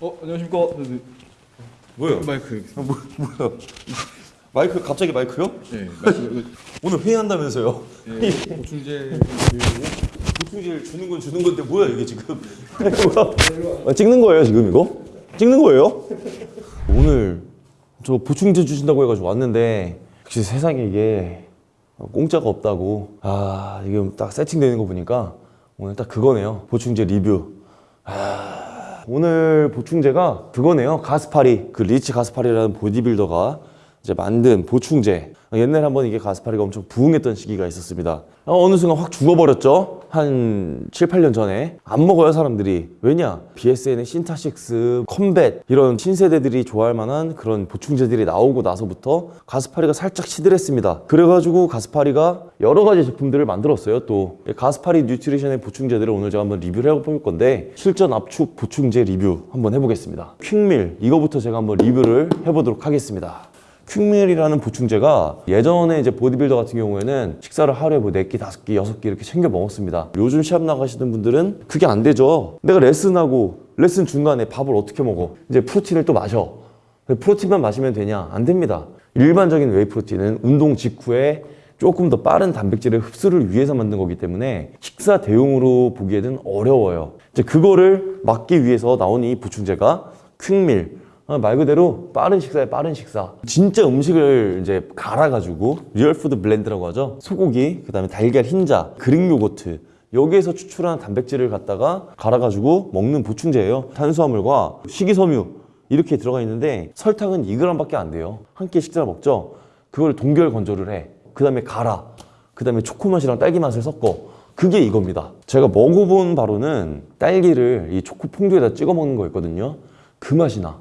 어 안녕하십니까. 네, 네. 뭐요? 마이크. 아, 뭐, 뭐요? 마이크 갑자기 마이크요? 네. 마이크. 오늘 회의한다면서요? 네. 보충제. 보충제를 주는 건 주는 건데 뭐야 이게 지금? 아, 찍는 거예요 지금 이거? 찍는 거예요? 오늘 저 보충제 주신다고 해가지고 왔는데 역시 세상에 이게 공짜가 없다고 아 이게 딱 세팅되는 거 보니까 오늘 딱 그거네요 보충제 리뷰 아, 오늘 보충제가 그거네요. 가스파리 그 리치 가스파리라는 보디빌더가 이제 만든 보충제. 옛날에 한번 이게 가스파리가 엄청 부흥했던 시기가 있었습니다. 어, 어느 순간 확 죽어버렸죠 한 7, 8년 전에 안 먹어요 사람들이. 왜냐? BSN의 신타식스, 컴뱃 이런 신세대들이 좋아할 만한 그런 보충제들이 나오고 나서부터 가스파리가 살짝 시들했습니다. 그래가지고 가스파리가 여러 가지 제품들을 만들었어요 또. 가스파리 뉴트리션의 보충제들을 오늘 제가 한번 리뷰를 해볼 건데 실전 압축 보충제 리뷰 한번 해보겠습니다. 퀵밀 이거부터 제가 한번 리뷰를 해보도록 하겠습니다 퀵밀이라는 보충제가 예전에 이제 보디빌더 같은 경우에는 식사를 하루에 뭐 4끼, 5끼, 6끼 이렇게 챙겨 먹었습니다. 요즘 시합 나가시는 분들은 그게 안 되죠. 내가 레슨하고 레슨 중간에 밥을 어떻게 먹어? 이제 프로틴을 또 마셔. 프로틴만 마시면 되냐? 안 됩니다. 일반적인 whey protein은 운동 직후에 조금 더 빠른 단백질의 흡수를 위해서 만든 거기 때문에 식사 대용으로 보기에는 어려워요. 이제 그거를 막기 위해서 나온 이 보충제가 퀵밀 아, 말 그대로 빠른 식사에 빠른 식사. 진짜 음식을 이제 갈아가지고 real food blend라고 하죠? 소고기, 그 다음에 달걀 흰자, Greek yogurt. 여기에서 추출한 단백질을 갖다가 갈아가지고 먹는 보충제예요. 탄수화물과 식이섬유 이렇게 들어가 있는데 설탕은 2g밖에 안 돼요. 한 끼 식사를 먹죠? 그걸 동결 건조를 해그 다음에 갈아. 그 다음에 초코맛이랑 딸기 맛을 섞어. 그게 이겁니다. 제가 먹어본 바로는 딸기를 이 초코 퐁듀에다 찍어 먹는 거였거든요. 그 맛이 나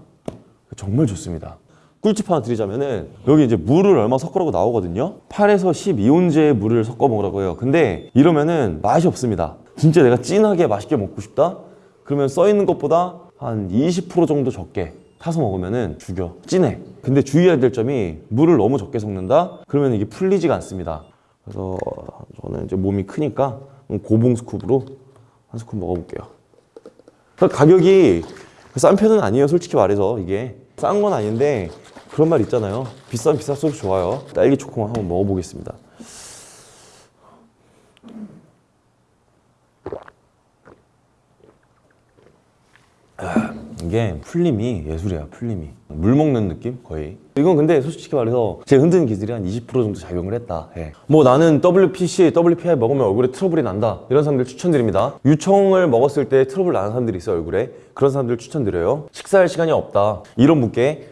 정말 좋습니다. 꿀팁 하나 드리자면은 여기 이제 물을 얼마 섞으라고 나오거든요. 8에서 12온제의 물을 섞어 먹으라고 해요. 근데 이러면은 맛이 없습니다. 진짜 내가 진하게 맛있게 먹고 싶다? 그러면 써 있는 것보다 한 20% 정도 적게 타서 먹으면은 죽여. 진해. 근데 주의해야 될 점이 물을 너무 적게 섞는다? 그러면 이게 풀리지가 않습니다. 그래서 저는 이제 몸이 크니까 고봉 스쿱으로 한 scoop 먹어볼게요. 가격이 싼 편은 아니에요 솔직히 말해서 이게 싼 건 아닌데 그런 말 있잖아요. 비싼 비쌀수록 좋아요. 딸기 초코만 한번 먹어보겠습니다 아, 이 게 풀림이 예술이야 풀림이. 물 먹는 느낌 거의. 이건 근데 솔직히 말해서 제 흔드는 기술이 한 20% 정도 작용을 했다. 예. 뭐 나는 WPC, WPI 먹으면 얼굴에 트러블이 난다. 이런 사람들 추천드립니다. 유청을 먹었을 때 트러블 나는 사람들이 있어요 얼굴에. 그런 사람들 추천드려요. 식사할 시간이 없다. 이런 분께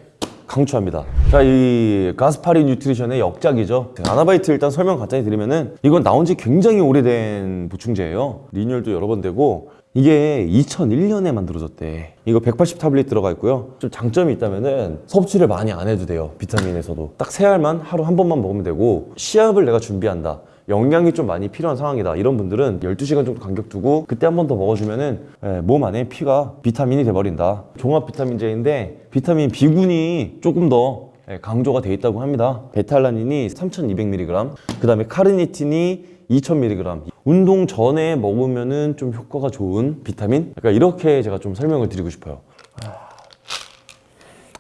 강추합니다. 자 이 가스파리 뉴트리션의 역작이죠. 아나바이트 일단 설명 간단히 드리면은 이건 나온 지 굉장히 오래된 보충제예요. 리뉴얼도 여러 번 되고 이게 2001년에 만들어졌대. 이거 180 타블릿 들어가 있고요. 좀 장점이 있다면 은 섭취를 많이 안 해도 돼요 비타민에서도. 딱 세 알만 하루 한 번만 먹으면 되고 시합을 내가 준비한다. 영양이 좀 많이 필요한 상황이다. 이런 분들은 12시간 정도 간격 두고 그때 한 번 더 먹어주면은 예, 몸 안에 피가 비타민이 돼버린다. 종합 비타민제인데 비타민 B군이 조금 더 예, 강조가 돼 있다고 합니다. 베타알라닌이 3200mg 그 다음에 카르니틴이 2000mg 운동 전에 먹으면은 좀 효과가 좋은 비타민? 약간 이렇게 제가 좀 설명을 드리고 싶어요.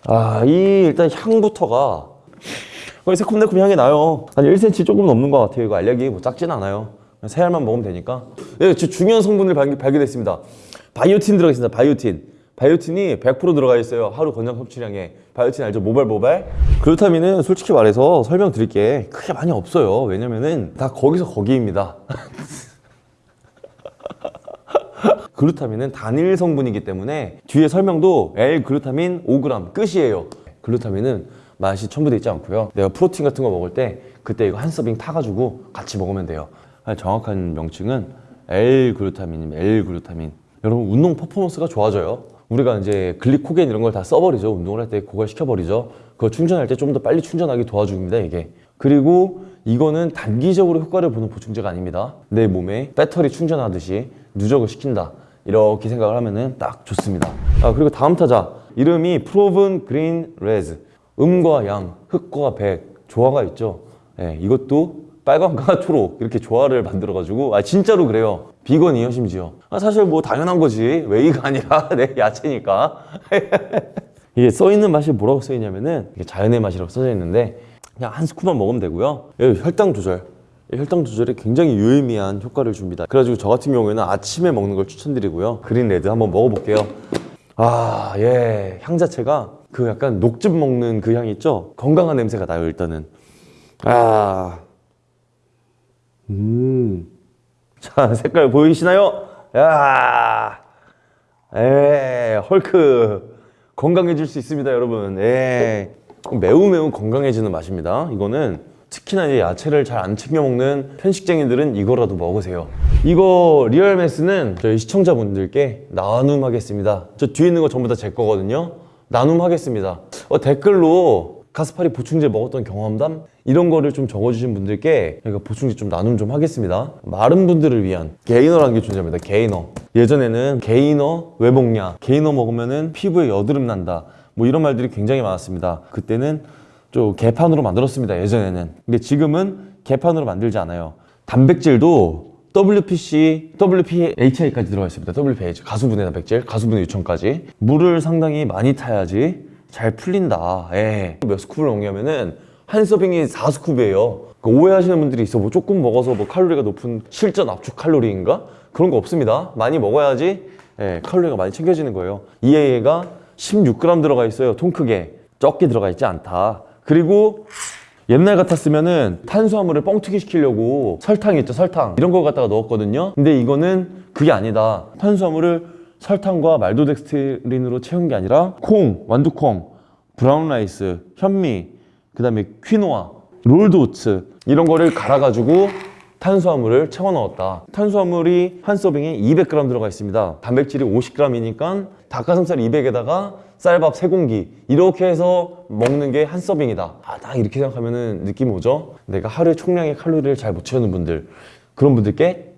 아 이 일단 향부터가 거의 새콤달콤 향이 나요. 한 1cm 조금 넘는 것 같아요. 이거 알약이 뭐 작진 않아요. 세 알만 먹으면 되니까. 예, 중요한 성분을 발견, 발견했습니다. 바이오틴 들어가 있습니다. 바이오틴 바이오틴이 100% 들어가 있어요. 하루 권장 섭취량에. 바이오틴 알죠? 모발 모발. 글루타민은 솔직히 말해서 설명드릴 게 크게 많이 없어요. 왜냐면은 다 거기서 거기입니다. 글루타민은 단일 성분이기 때문에 뒤에 설명도 L-글루타민 5g 끝이에요. 글루타민은 맛이 첨부되어 있지 않고요. 내가 프로틴 같은 거 먹을 때 그때 이거 한 서빙 타가지고 같이 먹으면 돼요. 정확한 명칭은 L-글루타민입니다. L-글루타민. 여러분 운동 퍼포먼스가 좋아져요 우리가 이제 글리코겐 이런 걸 다 써버리죠. 운동을 할 때 고갈시켜버리죠. 그거 충전할 때 좀 더 빨리 충전하게 도와줍니다 이게. 그리고 이거는 단기적으로 효과를 보는 보충제가 아닙니다. 내 몸에 배터리 충전하듯이 누적을 시킨다. 이렇게 생각을 하면 딱 좋습니다. 아 그리고 다음 타자. 이름이 Proven Greens Reds 음과 양, 흑과 백 조화가 있죠. 네, 이것도 빨강과 초록 이렇게 조화를 만들어가지고 아 진짜로 그래요. 비건이에요 심지어. 아, 사실 뭐 당연한 거지 whey가 아니라 네, 야채니까. 이게 써 있는 맛이 뭐라고 써 있냐면은 이게 자연의 맛이라고 써져 있는데 그냥 한 스푼만 먹으면 되고요. 예, 혈당 조절. 이 혈당 조절에 굉장히 유의미한 효과를 줍니다. 그래가지고 저 같은 경우에는 아침에 먹는 걸 추천드리고요. 그린 레드 한번 먹어볼게요. 아, 예. 향 자체가 그 약간 녹즙 먹는 그 향 있죠? 건강한 냄새가 나요, 일단은. 아. 음. 자, 색깔 보이시나요? 야. 에, 헐크. 건강해질 수 있습니다, 여러분. 예. 매우 매우 건강해지는 맛입니다. 이거는 특히나 이제 야채를 잘 안 챙겨 먹는 편식쟁이들은 이거라도 먹으세요. 이거 Real Mass는 저희 시청자분들께 나눔하겠습니다. 저 뒤에 있는 거 전부 다 제 거거든요. 나눔하겠습니다. 어, 댓글로 가스파리 보충제 먹었던 경험담 이런 거를 좀 적어주신 분들께 저희가 보충제 좀 나눔 좀 하겠습니다. 마른 분들을 위한 gainer라는 게 존재합니다. gainer. 예전에는 게이너 왜 먹냐? 게이너 먹으면 은 피부에 여드름 난다. 뭐 이런 말들이 굉장히 많았습니다. 그때는 좀 개판으로 만들었습니다. 예전에는. 근데 지금은 개판으로 만들지 않아요. 단백질도 WPC, WPHA까지 들어가 있습니다. WPH 가수분해 단백질, 가수분해 유청까지. 물을 상당히 많이 타야지 잘 풀린다. 예. 몇 스쿱을 먹냐면은 한 서빙이 4스쿱이에요. 오해하시는 분들이 있어. 뭐 조금 먹어서 뭐 칼로리가 높은 실전 압축 칼로리인가? 그런 거 없습니다. 많이 먹어야지 예, 칼로리가 많이 챙겨지는 거예요. EAA가 16g 들어가 있어요. 통 크게. 적게 들어가 있지 않다. 그리고 옛날 같았으면 은 탄수화물을 뻥튀기 시키려고 설탕 있죠 설탕 이런 걸 갖다가 넣었거든요 근데 이거는 그게 아니다 탄수화물을 설탕과 말토덱스트린으로 채운 게 아니라 콩, 완두콩, brown rice, 현미 그 다음에 퀴노아, rolled oats 이런 거를 갈아가지고 탄수화물을 채워 넣었다. 탄수화물이 한 서빙에 200g 들어가 있습니다. 단백질이 50g이니까 닭가슴살 200에다가 쌀밥 3공기 이렇게 해서 먹는 게 한 서빙이다. 아, 딱 이렇게 생각하면 느낌이 오죠? 내가 하루에 총량의 칼로리를 잘 못 채우는 분들 그런 분들께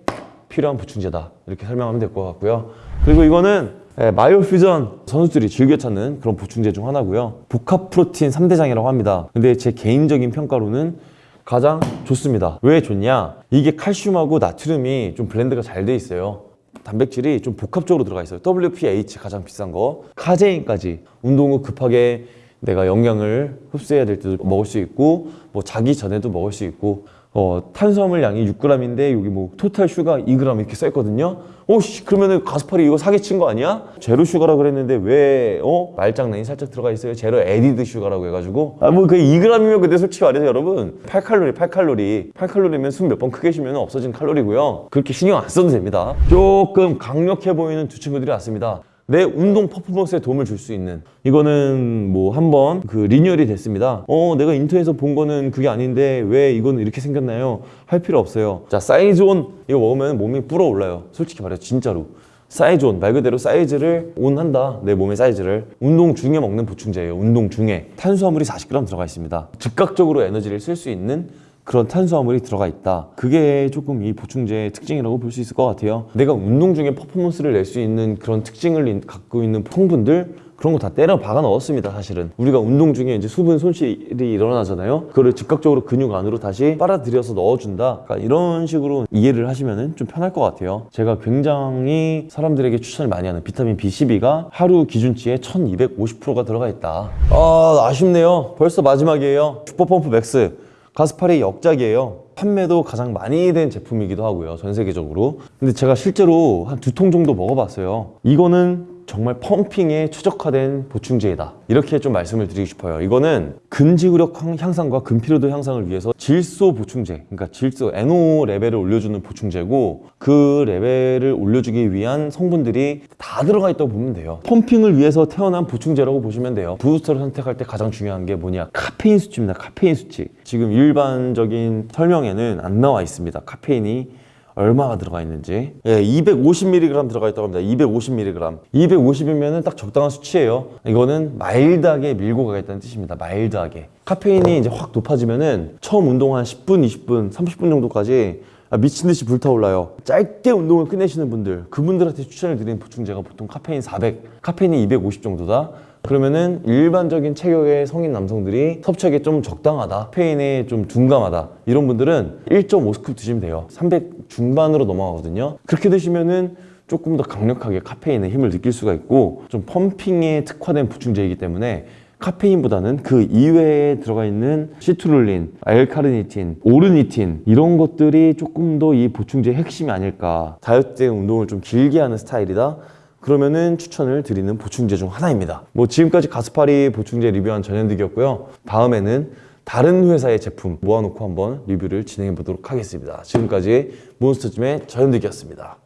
필요한 보충제다. 이렇게 설명하면 될 것 같고요. 그리고 이거는 예, 마이오퓨전 선수들이 즐겨 찾는 그런 보충제 중 하나고요. 복합 프로틴 3대장이라고 합니다. 근데 제 개인적인 평가로는 가장 좋습니다. 왜 좋냐? 이게 칼슘하고 나트륨이 좀 blend가 잘 돼 있어요. 단백질이 좀 복합적으로 들어가 있어요. WPH 가장 비싼 거. 카제인까지. 운동 후 급하게 내가 영양을 흡수해야 될 때도 먹을 수 있고 뭐 자기 전에도 먹을 수 있고 어, 탄수화물 양이 6g인데 여기 뭐 total sugar 2g 이렇게 써 있거든요. 오씨 그러면은 가스파리 이거 사기친 거 아니야? zero sugar라 그랬는데 왜 어? 말장난이 살짝 들어가 있어요. zero added sugar라고 해가지고 아 뭐 그 2g이면 근데 솔직히 말해서 여러분 8칼로리 8칼로리 8칼로리면 숨 몇 번 크게 쉬면 없어진 칼로리고요. 그렇게 신경 안 써도 됩니다. 조금 강력해 보이는 두 친구들이 왔습니다. 내 운동 퍼포먼스에 도움을 줄 수 있는. 이거는 뭐 한번 그 리뉴얼이 됐습니다. 어 내가 인터넷에서 본 거는 그게 아닌데 왜 이거는 이렇게 생겼나요? 할 필요 없어요. 자 사이즈온. 이거 먹으면 몸이 불어올라요. 솔직히 말해서 진짜로. 사이즈온. 말 그대로 사이즈를 온한다 내 몸의 사이즈를. 운동 중에 먹는 보충제예요 운동 중에. 탄수화물이 40g 들어가 있습니다. 즉각적으로 에너지를 쓸 수 있는 그런 탄수화물이 들어가 있다. 그게 조금 이 보충제의 특징이라고 볼 수 있을 것 같아요. 내가 운동 중에 퍼포먼스를 낼 수 있는 그런 특징을 갖고 있는 성분들 그런 거 다 때려 박아 넣었습니다 사실은. 우리가 운동 중에 이제 수분 손실이 일어나잖아요. 그거를 즉각적으로 근육 안으로 다시 빨아들여서 넣어준다. 그러니까 이런 식으로 이해를 하시면 좀 편할 것 같아요. 제가 굉장히 사람들에게 추천을 많이 하는 비타민 B12가 하루 기준치에 1250%가 들어가 있다. 아 아쉽네요. 벌써 마지막이에요. 슈퍼펌프 맥스 가스파리 역작이에요. 판매도 가장 많이 된 제품이기도 하고요 전 세계적으로. 근데 제가 실제로 한 두 통 정도 먹어봤어요. 이거는 정말 pumping에 최적화된 보충제이다. 이렇게 좀 말씀을 드리고 싶어요. 이거는 근지구력 향상과 근피로도 향상을 위해서 질소 보충제 그러니까 질소 NO 레벨을 올려주는 보충제고 그 레벨을 올려주기 위한 성분들이 다 들어가 있다고 보면 돼요. pumping을 위해서 태어난 보충제라고 보시면 돼요. 부스터를 선택할 때 가장 중요한 게 뭐냐? 카페인 수치입니다. 카페인 수치. 지금 일반적인 설명에는 안 나와 있습니다. 카페인이 얼마가 들어가 있는지. 예, 250mg 들어가 있다고 합니다. 250mg 250이면 딱 적당한 수치예요. 이거는 마일드하게 밀고 가겠다는 뜻입니다. 마일드하게. 카페인이 이제 확 높아지면은 처음 운동 한 10분 20분 30분 정도까지 아, 미친 듯이 불타올라요. 짧게 운동을 끝내시는 분들, 그분들한테 추천을 드리는 보충제가 보통 카페인 400, 카페인이 250 정도다. 그러면은 일반적인 체격의 성인 남성들이 섭취하기 좀 적당하다, 카페인에 좀 둔감하다 이런 분들은 1.5스쿱 드시면 돼요. 300 중반으로 넘어가거든요. 그렇게 드시면은 조금 더 강력하게 카페인의 힘을 느낄 수가 있고 좀 펌핑에 특화된 보충제이기 때문에 카페인보다는 그 이외에 들어가 있는 시트룰린, 알카르니틴, 오르니틴 이런 것들이 조금 더 이 보충제의 핵심이 아닐까 다이어트 때 운동을 좀 길게 하는 스타일이다 그러면은 추천을 드리는 보충제 중 하나입니다. 뭐 지금까지 가스파리 보충제 리뷰한 전현득이었고요. 다음에는 다른 회사의 제품 모아놓고 한번 리뷰를 진행해 보도록 하겠습니다. 지금까지 몬스터짐의 전현득이었습니다